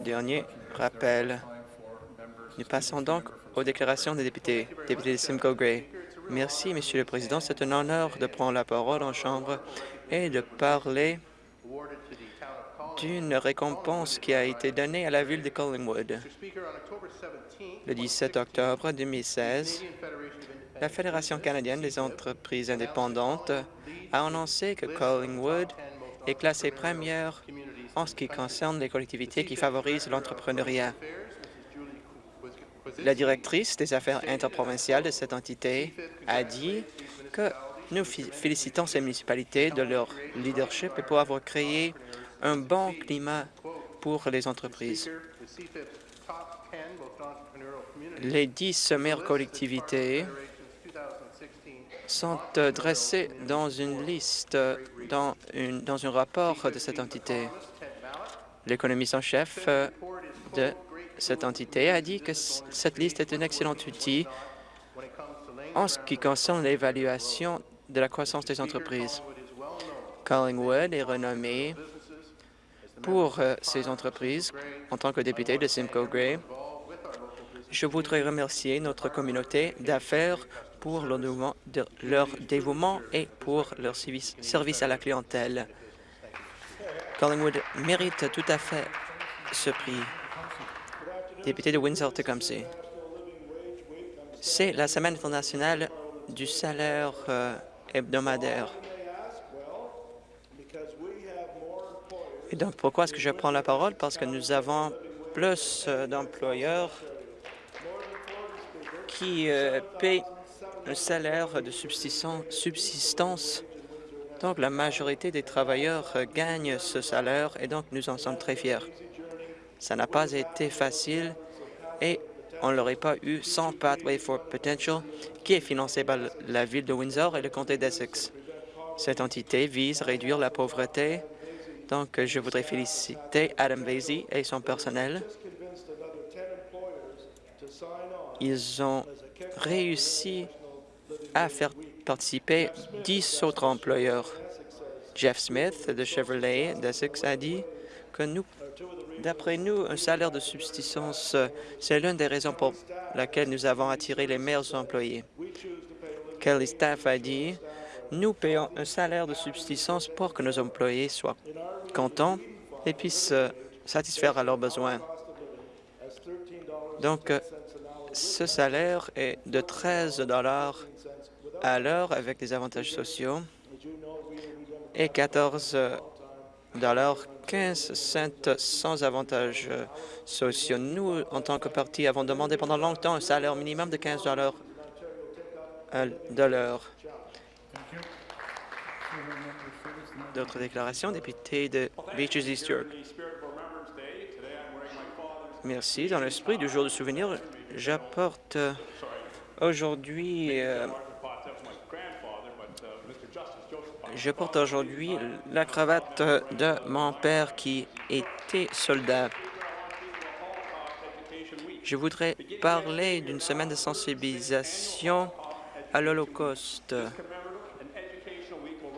Dernier rappel. Nous passons donc aux déclarations des députés. Député de Simcoe Gray. Merci, Monsieur le Président. C'est un honneur de prendre la parole en Chambre et de parler d'une récompense qui a été donnée à la ville de Collingwood. Le 17 octobre 2016, la Fédération canadienne des entreprises indépendantes a annoncé que Collingwood est classée première en ce qui concerne les collectivités qui favorisent l'entrepreneuriat. La directrice des affaires interprovinciales de cette entité a dit que nous félicitons ces municipalités de leur leadership et pour avoir créé un bon climat pour les entreprises. Les dix sommaires collectivités sont dressées dans une liste, dans, une, dans un rapport de cette entité. L'économiste en chef de cette entité a dit que cette liste est un excellent outil en ce qui concerne l'évaluation de la croissance des entreprises. Collingwood est renommé pour euh, ces entreprises en tant que député de Simcoe Gray. Je voudrais remercier notre communauté d'affaires pour leur dévouement et pour leur service à la clientèle. Collingwood mérite tout à fait ce prix. Député de Windsor-Tecumseh. C'est la Semaine internationale du salaire euh, hebdomadaire. Et donc, pourquoi est-ce que je prends la parole? Parce que nous avons plus euh, d'employeurs qui euh, paient salaire de subsistance. Donc, la majorité des travailleurs euh, gagnent ce salaire et donc nous en sommes très fiers. Ça n'a pas été facile et on ne l'aurait pas eu sans Pathway for Potential, qui est financé par la ville de Windsor et le comté d'Essex. Cette entité vise à réduire la pauvreté donc, je voudrais féliciter Adam Vasey et son personnel. Ils ont réussi à faire participer dix autres employeurs. Jeff Smith de Chevrolet d'Essex a dit que nous, d'après nous, un salaire de subsistance, c'est l'une des raisons pour laquelle nous avons attiré les meilleurs employés. Kelly Staff a dit nous payons un salaire de subsistance pour que nos employés soient contents et puissent satisfaire à leurs besoins. Donc, ce salaire est de 13 dollars à l'heure avec des avantages sociaux et 14 dollars 15 cents sans avantages sociaux. Nous, en tant que parti, avons demandé pendant longtemps un salaire minimum de 15 dollars de l'heure. D'autres déclarations, député de Beaches East York. Merci. Dans l'esprit du jour de souvenir, j'apporte euh, aujourd'hui euh, je porte aujourd'hui la cravate de mon père qui était soldat. Je voudrais parler d'une semaine de sensibilisation à l'Holocauste.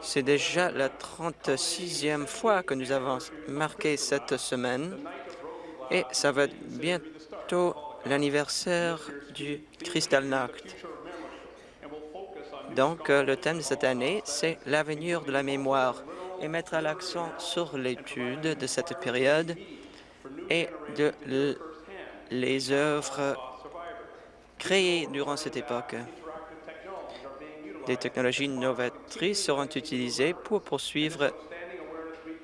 C'est déjà la 36e fois que nous avons marqué cette semaine et ça va bientôt l'anniversaire du Kristallnacht. Donc, euh, le thème de cette année, c'est l'avenir de la mémoire et mettre l'accent sur l'étude de cette période et de les œuvres créées durant cette époque. Des technologies novatrices seront utilisées pour poursuivre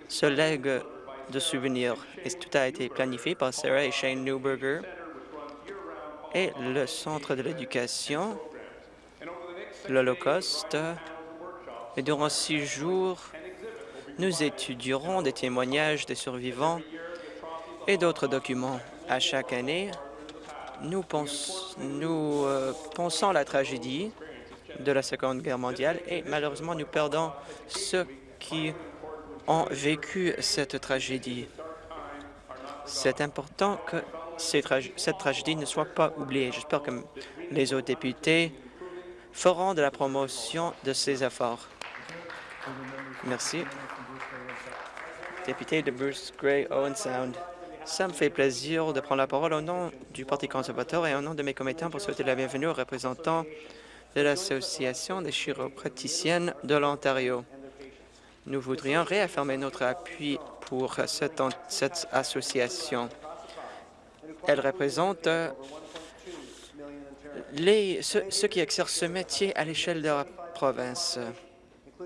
ce legs de souvenirs. Et tout a été planifié par Sarah et Shane Newberger le Centre de l'éducation, l'Holocauste. Et durant six jours, nous étudierons des témoignages des survivants et d'autres documents. À chaque année, nous, nous euh, pensons à la tragédie de la Seconde Guerre mondiale et malheureusement, nous perdons ceux qui ont vécu cette tragédie. C'est important que cette tragédie ne soit pas oubliée. J'espère que les autres députés feront de la promotion de ces efforts. Merci. Député de Bruce Gray, Owen Sound. Ça me fait plaisir de prendre la parole au nom du Parti conservateur et au nom de mes commettants pour souhaiter la bienvenue aux représentants de l'Association des chiropraticiennes de l'Ontario. Nous voudrions réaffirmer notre appui pour cette, cette association. Elle représente euh, les, ceux, qui exercent ce métier à l'échelle de la province.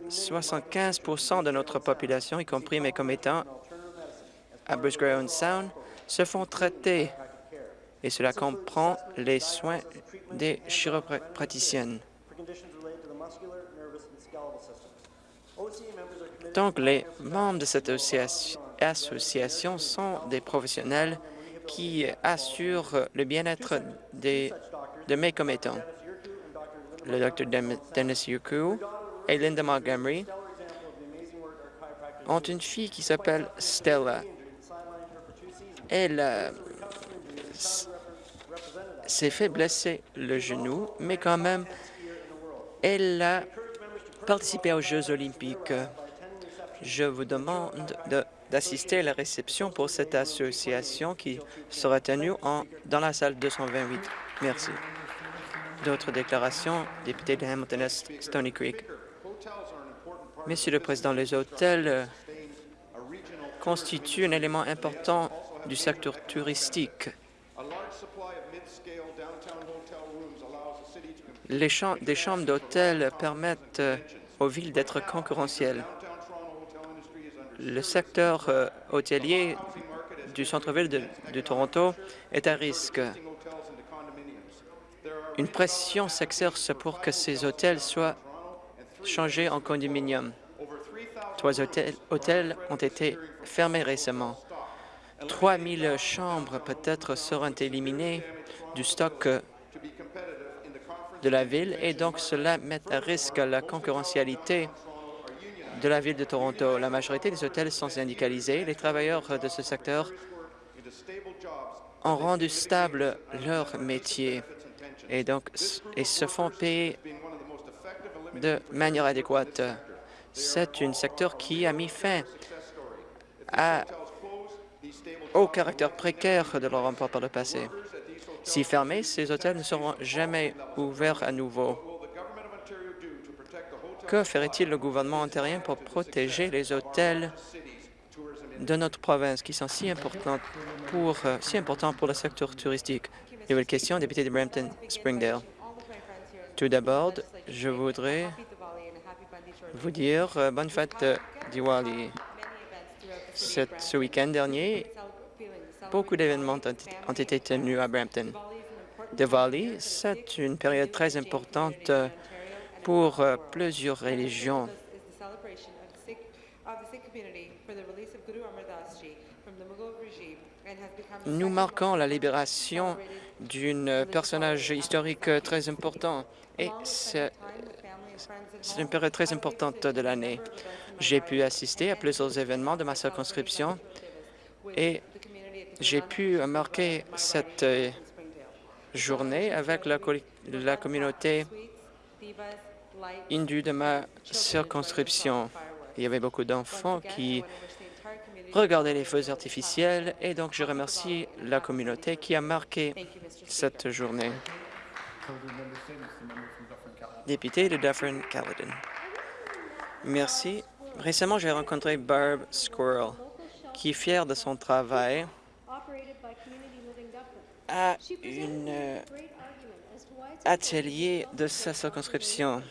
75% de notre population, y compris mes commettants à Bruce Grey Sound, se font traiter et cela comprend les soins des chiropraticiennes. Donc, les membres de cette association sont des professionnels qui assurent le bien-être de mes commettants. Le Dr Dennis Yuku et Linda Montgomery ont une fille qui s'appelle Stella. Elle euh, s'est fait blesser le genou, mais quand même, elle a participé aux Jeux olympiques. Je vous demande d'assister à la réception pour cette association qui sera tenue en, dans la salle 228. Merci. D'autres déclarations, député de Hamilton-Est, Stony Creek. Monsieur le Président, les hôtels euh, constituent un élément important du secteur touristique. Les des chambres d'hôtel permettent euh, aux villes d'être concurrentielles. Le secteur euh, hôtelier du centre-ville de, Toronto est à risque. Une pression s'exerce pour que ces hôtels soient changés en condominium. Trois hôtels, hôtels ont été fermés récemment. 3 000 chambres peut-être seront éliminées du stock de la ville et donc cela met à risque la concurrentialité de la ville de Toronto. La majorité des hôtels sont syndicalisés. Les travailleurs de ce secteur ont rendu stable leur métier et se font payer de manière adéquate. C'est un secteur qui a mis fin au caractère précaire de leur emploi par le passé. Si fermés, ces hôtels ne seront jamais ouverts à nouveau. Que ferait-il le gouvernement ontarien pour protéger les hôtels de notre province qui sont si importants pour, euh, si importants pour le secteur touristique? Nouvelle question, député de Brampton-Springdale. Tout d'abord, je voudrais vous dire euh, bonne fête Diwali. ce week-end dernier, beaucoup d'événements ont été tenus à Brampton. Diwali, c'est une période très importante euh, pour euh, plusieurs religions. Nous marquons la libération d'un personnage historique très important et c'est une période très importante de l'année. J'ai pu assister à plusieurs événements de ma circonscription et j'ai pu marquer cette euh, journée avec la, la communauté hindoue de ma circonscription. Il y avait beaucoup d'enfants qui regardaient les feux artificiels et donc je remercie la communauté qui a marqué cette journée. Député de Dufferin-Caledon. Merci. Récemment, j'ai rencontré Barb Squirrel, qui est fière de son travail à un euh, atelier de sa circonscription.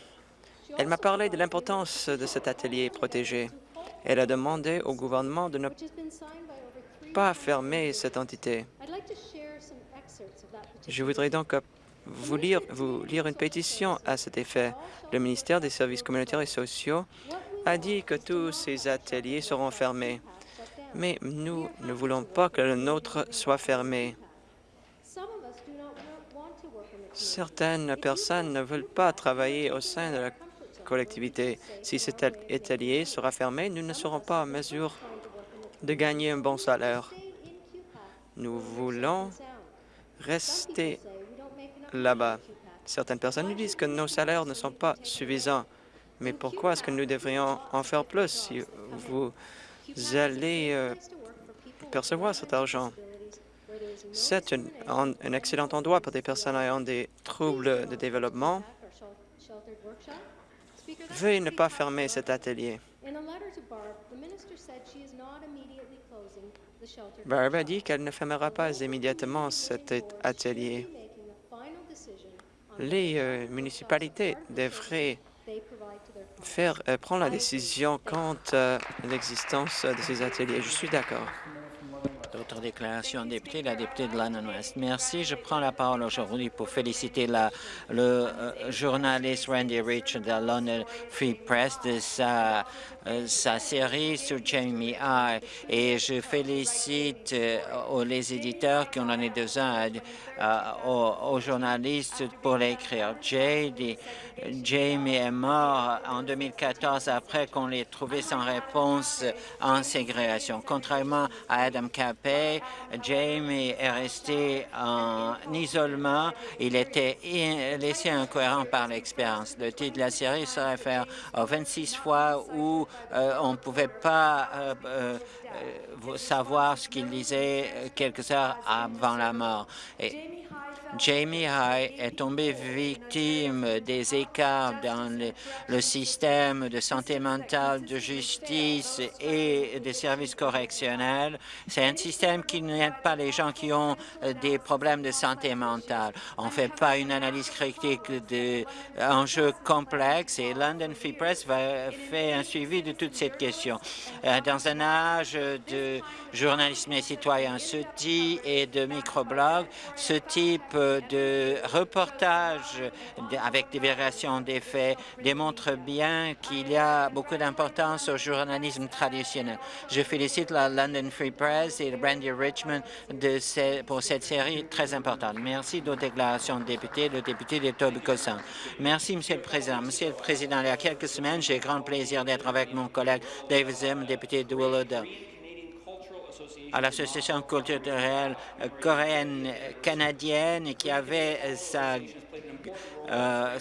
Elle m'a parlé de l'importance de cet atelier protégé. Elle a demandé au gouvernement de ne pas fermer cette entité. Je voudrais donc vous lire, vous lire une pétition à cet effet. Le ministère des Services communautaires et sociaux a dit que tous ces ateliers seront fermés, mais nous ne voulons pas que le nôtre soit fermé. Certaines personnes ne veulent pas travailler au sein de la collectivité. Si cet atelier sera fermé, nous ne serons pas en mesure de gagner un bon salaire. Nous voulons rester là-bas. Certaines personnes nous disent que nos salaires ne sont pas suffisants. Mais pourquoi est-ce que nous devrions en faire plus si vous allez euh, percevoir cet argent? C'est un, excellent endroit pour des personnes ayant des troubles de développement. Veuillez ne pas fermer cet atelier. Barb a dit qu'elle ne fermera pas immédiatement cet at- atelier. Les euh, municipalités devraient faire euh, prendre la décision quant à l'existence de ces ateliers. Je suis d'accord. D'autres déclarations, député, la députée de London West. Merci. Je prends la parole aujourd'hui pour féliciter le euh, journaliste Randy Rich de London Free Press de sa, euh, série sur Jamie I. Et je félicite euh, les éditeurs qui ont donné deux ans aux, journalistes pour l'écrire. Jamie est mort en 2014 après qu'on l'ait trouvé sans réponse en ségrégation. Contrairement à Adam Capet, Jamie est resté en isolement. Il était laissé incohérent par l'expérience. Le titre de la série se réfère aux 26 fois où euh, on ne pouvait pas euh, euh, savoir ce qu'il disait quelques heures avant la mort. Jamie High est tombé victime des écarts dans le, système de santé mentale, de justice et des services correctionnels. C'est un système qui n'aide pas les gens qui ont euh, des problèmes de santé mentale. On ne fait pas une analyse critique d'enjeux complexes et London Free Press va faire un suivi de toute cette question. Euh, Dans un âge de journalisme et citoyen, ce type et de microblog, ce type de reportage de- avec des variations des faits démontre bien qu'il y a beaucoup d'importance au journalisme traditionnel. Je félicite la London Free Press et Brandy Richmond pour cette série très importante. Merci d'autres déclarations de députés, le député de Tobicosan. Merci, Monsieur le Président. Monsieur le Président, il y a quelques semaines, j'ai grand plaisir d'être avec mon collègue David Zim, député de Willowdale à l'Association culturelle euh, coréenne canadienne qui avait sa, euh,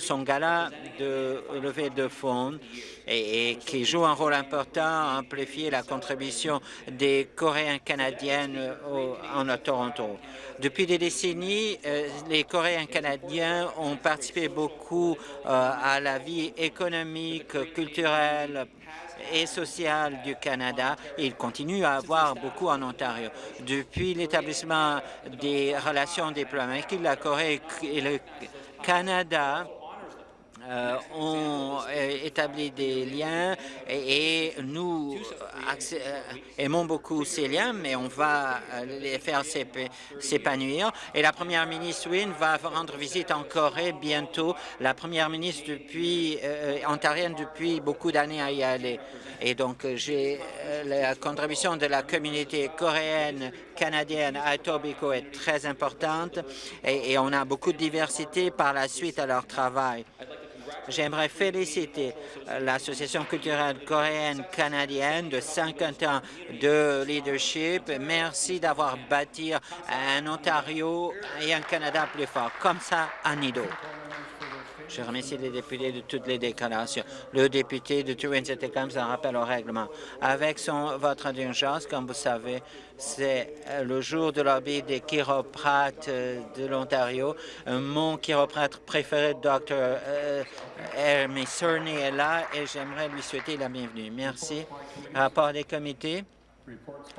son gala de levée de fonds et, qui joue un rôle important à amplifier la contribution des Coréens canadiennes au- en Toronto. Depuis des décennies, euh, les Coréens canadiens ont participé beaucoup euh, à la vie économique, culturelle, et sociale du Canada. Il continue à avoir beaucoup en Ontario. Depuis l'établissement des relations diplomatiques, la Corée et le Canada euh, ont euh, établi des liens et, nous euh, aimons beaucoup ces liens, mais on va euh, les faire s'ép- s'épanouir. Et la première ministre Wynne va rendre visite en Corée bientôt. La première ministre depuis ontarienne depuis beaucoup d'années à y aller. Et donc, j'ai la contribution de la communauté coréenne canadienne à Etobicoke est très importante et on a beaucoup de diversité par la suite à leur travail. J'aimerais féliciter euh, l'Association culturelle coréenne canadienne de 50 ans de leadership. Merci d'avoir bâti un Ontario et un Canada plus fort, comme ça à Nido. Je remercie les députés de toutes les déclarations. Le député de turin comme un rappel au règlement. Avec son vote d'urgence, comme vous savez, c'est euh, le jour de lobby des chiroprates euh, de l'Ontario. Euh, Mon chiroprate préféré, Dr. Hermie Cerny, est là et j'aimerais lui souhaiter la bienvenue. Merci. Rapport des comités.